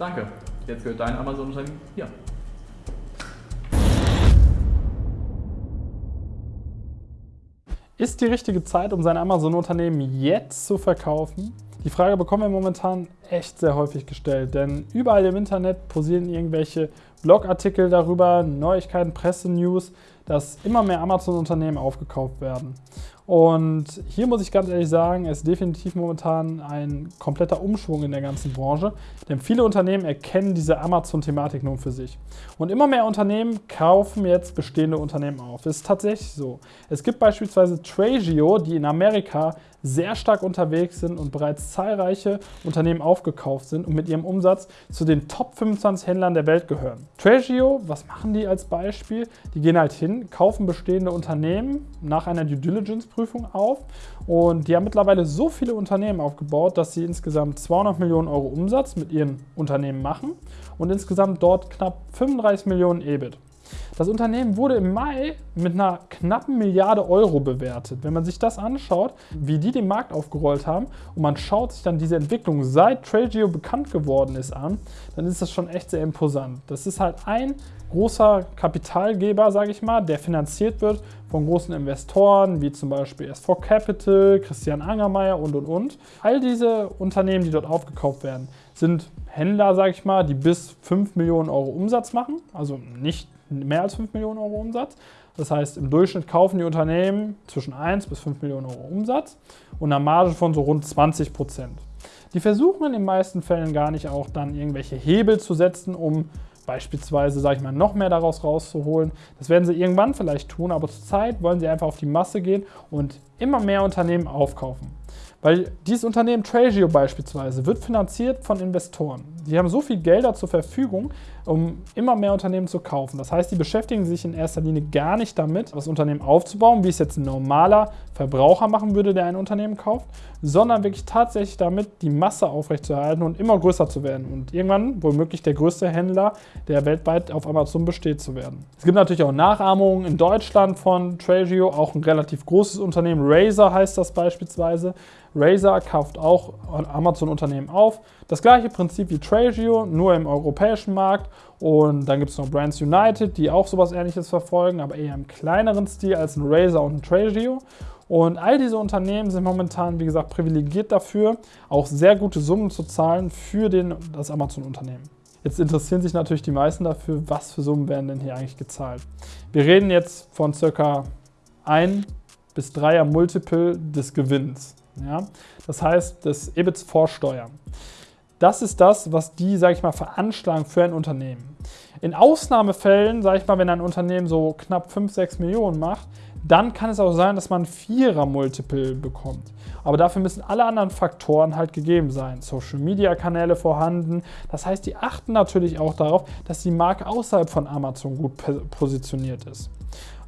Danke. Jetzt gehört dein Amazon-Unternehmen hier. Ist die richtige Zeit, um sein Amazon-Unternehmen jetzt zu verkaufen? Die Frage bekommen wir momentan echt sehr häufig gestellt, denn überall im Internet posieren irgendwelche Blogartikel darüber, Neuigkeiten, Presse-News, dass immer mehr Amazon-Unternehmen aufgekauft werden. Und hier muss ich ganz ehrlich sagen, ist definitiv momentan ein kompletter Umschwung in der ganzen Branche, denn viele Unternehmen erkennen diese Amazon-Thematik nun für sich. Und immer mehr Unternehmen kaufen jetzt bestehende Unternehmen auf. Es ist tatsächlich so. Es gibt beispielsweise Tragio, die in Amerika sehr stark unterwegs sind und bereits zahlreiche Unternehmen aufgekauft sind und mit ihrem Umsatz zu den Top 25 Händlern der Welt gehören. Tragio, was machen die als Beispiel? Die gehen halt hin, kaufen bestehende Unternehmen nach einer Due Diligence Prüfung auf und die haben mittlerweile so viele Unternehmen aufgebaut, dass sie insgesamt 200 Millionen Euro Umsatz mit ihren Unternehmen machen und insgesamt dort knapp 35 Millionen EBIT. Das Unternehmen wurde im Mai mit einer knappen Milliarde Euro bewertet. Wenn man sich das anschaut, wie die den Markt aufgerollt haben und man schaut sich dann diese Entwicklung seit Trageo bekannt geworden ist an, dann ist das schon echt sehr imposant. Das ist halt ein großer Kapitalgeber, sage ich mal, der finanziert wird von großen Investoren, wie zum Beispiel S4 Capital, Christian Angermeier und, und, und. All diese Unternehmen, die dort aufgekauft werden, sind Händler, sage ich mal, die bis 5 Millionen Euro Umsatz machen, also nicht mehr als 5 Millionen Euro Umsatz. Das heißt, im Durchschnitt kaufen die Unternehmen zwischen 1 bis 5 Millionen Euro Umsatz und eine Marge von so rund 20 Prozent. Die versuchen in den meisten Fällen gar nicht auch dann irgendwelche Hebel zu setzen, um beispielsweise, sage ich mal, noch mehr daraus rauszuholen. Das werden sie irgendwann vielleicht tun, aber zurzeit wollen sie einfach auf die Masse gehen und immer mehr Unternehmen aufkaufen. Weil dieses Unternehmen Tragio beispielsweise wird finanziert von Investoren. Die haben so viel Gelder zur Verfügung, um immer mehr Unternehmen zu kaufen. Das heißt, die beschäftigen sich in erster Linie gar nicht damit, das Unternehmen aufzubauen, wie es jetzt ein normaler Verbraucher machen würde, der ein Unternehmen kauft, sondern wirklich tatsächlich damit, die Masse aufrechtzuerhalten und immer größer zu werden und irgendwann womöglich der größte Händler, der weltweit auf Amazon besteht, zu werden. Es gibt natürlich auch Nachahmungen in Deutschland von Tragio, auch ein relativ großes Unternehmen, Razer heißt das beispielsweise. Razer kauft auch Amazon-Unternehmen auf. Das gleiche Prinzip wie Tragio, nur im europäischen Markt. Und dann gibt es noch Brands United, die auch sowas ähnliches verfolgen, aber eher im kleineren Stil als ein Razer und ein Tragio. Und all diese Unternehmen sind momentan, wie gesagt, privilegiert dafür, auch sehr gute Summen zu zahlen für den, das Amazon-Unternehmen. Jetzt interessieren sich natürlich die meisten dafür, was für Summen werden denn hier eigentlich gezahlt. Wir reden jetzt von circa 1 bis 3er Multiple des Gewinns. Ja? Das heißt, des EBITs vor Steuern. Das ist das, was die, sage ich mal, veranschlagen für ein Unternehmen. In Ausnahmefällen, sage ich mal, wenn ein Unternehmen so knapp 5, 6 Millionen macht, dann kann es auch sein, dass man vierer Multiple bekommt. Aber dafür müssen alle anderen Faktoren halt gegeben sein. Social Media Kanäle vorhanden. Das heißt, die achten natürlich auch darauf, dass die Marke außerhalb von Amazon gut positioniert ist.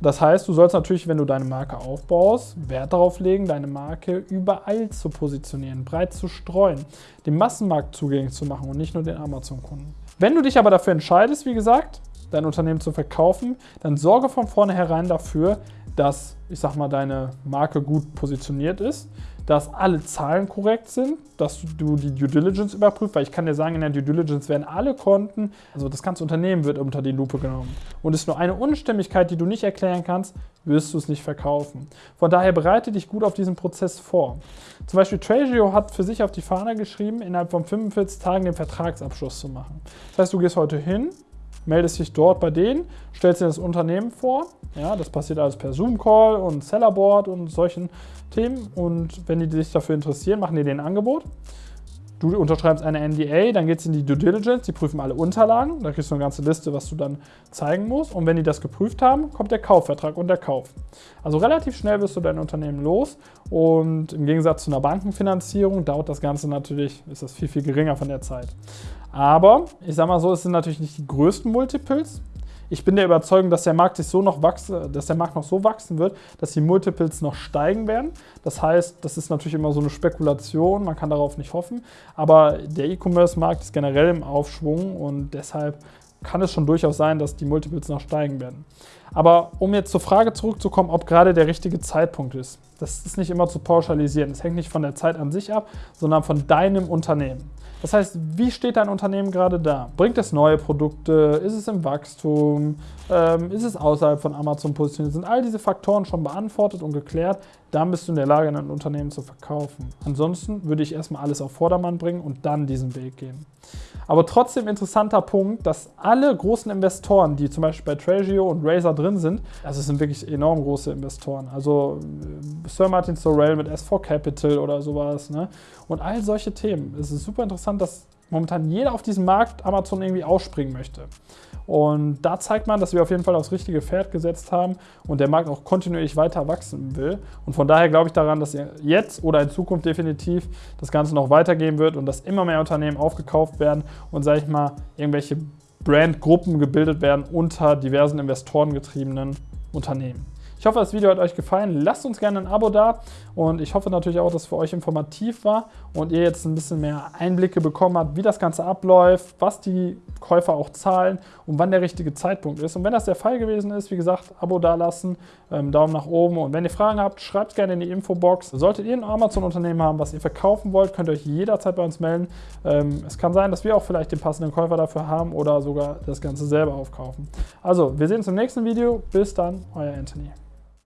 Das heißt, du sollst natürlich, wenn du deine Marke aufbaust, Wert darauf legen, deine Marke überall zu positionieren, breit zu streuen, den Massenmarkt zugänglich zu machen und nicht nur den Amazon-Kunden. Wenn du dich aber dafür entscheidest, wie gesagt, dein Unternehmen zu verkaufen, dann sorge von vornherein dafür, dass, ich sag mal, deine Marke gut positioniert ist, dass alle Zahlen korrekt sind, dass du die Due Diligence überprüfst, weil ich kann dir sagen, in der Due Diligence werden alle Konten, also das ganze Unternehmen wird unter die Lupe genommen. Und ist nur eine Unstimmigkeit, die du nicht erklären kannst, wirst du es nicht verkaufen. Von daher bereite dich gut auf diesen Prozess vor. Zum Beispiel Tragio hat für sich auf die Fahne geschrieben, innerhalb von 45 Tagen den Vertragsabschluss zu machen. Das heißt, du gehst heute hin, meldest dich dort bei denen, stellst dir das Unternehmen vor. Ja, das passiert alles per Zoom-Call und Sellerboard und solchen Themen. Und wenn die sich dafür interessieren, machen die den Angebot. Du unterschreibst eine NDA, dann geht es in die Due Diligence, die prüfen alle Unterlagen, da kriegst du eine ganze Liste, was du dann zeigen musst. Und wenn die das geprüft haben, kommt der Kaufvertrag und der Kauf. Also relativ schnell wirst du dein Unternehmen los und im Gegensatz zu einer Bankenfinanzierung dauert das Ganze natürlich, ist das viel, viel geringer von der Zeit. Aber ich sag mal so, es sind natürlich nicht die größten Multiples, ich bin der Überzeugung, dass der Markt sich so noch wachse, dass der Markt noch so wachsen wird, dass die Multiples noch steigen werden. Das heißt, das ist natürlich immer so eine Spekulation, man kann darauf nicht hoffen. Aber der E-Commerce-Markt ist generell im Aufschwung und deshalb kann es schon durchaus sein, dass die Multiples noch steigen werden. Aber um jetzt zur Frage zurückzukommen, ob gerade der richtige Zeitpunkt ist, das ist nicht immer zu pauschalisieren. Es hängt nicht von der Zeit an sich ab, sondern von deinem Unternehmen. Das heißt, wie steht dein Unternehmen gerade da? Bringt es neue Produkte? Ist es im Wachstum? Ähm, ist es außerhalb von Amazon positioniert? Sind all diese Faktoren schon beantwortet und geklärt? Dann bist du in der Lage, ein Unternehmen zu verkaufen. Ansonsten würde ich erstmal alles auf Vordermann bringen und dann diesen Weg gehen. Aber trotzdem interessanter Punkt, dass alle großen Investoren, die zum Beispiel bei Tragio und Razer drin sind, also es sind wirklich enorm große Investoren. Also äh, Sir Martin Sorrell mit S4 Capital oder sowas. Ne? Und all solche Themen. Es ist super interessant, dass momentan jeder auf diesem Markt Amazon irgendwie ausspringen möchte. Und da zeigt man, dass wir auf jeden Fall aufs richtige Pferd gesetzt haben und der Markt auch kontinuierlich weiter wachsen will. Und von daher glaube ich daran, dass jetzt oder in Zukunft definitiv das Ganze noch weitergehen wird und dass immer mehr Unternehmen aufgekauft werden und, sage ich mal, irgendwelche Brandgruppen gebildet werden unter diversen investorengetriebenen Unternehmen. Ich hoffe, das Video hat euch gefallen. Lasst uns gerne ein Abo da und ich hoffe natürlich auch, dass es für euch informativ war und ihr jetzt ein bisschen mehr Einblicke bekommen habt, wie das Ganze abläuft, was die Käufer auch zahlen und wann der richtige Zeitpunkt ist. Und wenn das der Fall gewesen ist, wie gesagt, Abo dalassen, ähm, Daumen nach oben und wenn ihr Fragen habt, schreibt gerne in die Infobox. Solltet ihr ein Amazon-Unternehmen haben, was ihr verkaufen wollt, könnt ihr euch jederzeit bei uns melden. Ähm, es kann sein, dass wir auch vielleicht den passenden Käufer dafür haben oder sogar das Ganze selber aufkaufen. Also, wir sehen uns im nächsten Video. Bis dann, euer Anthony.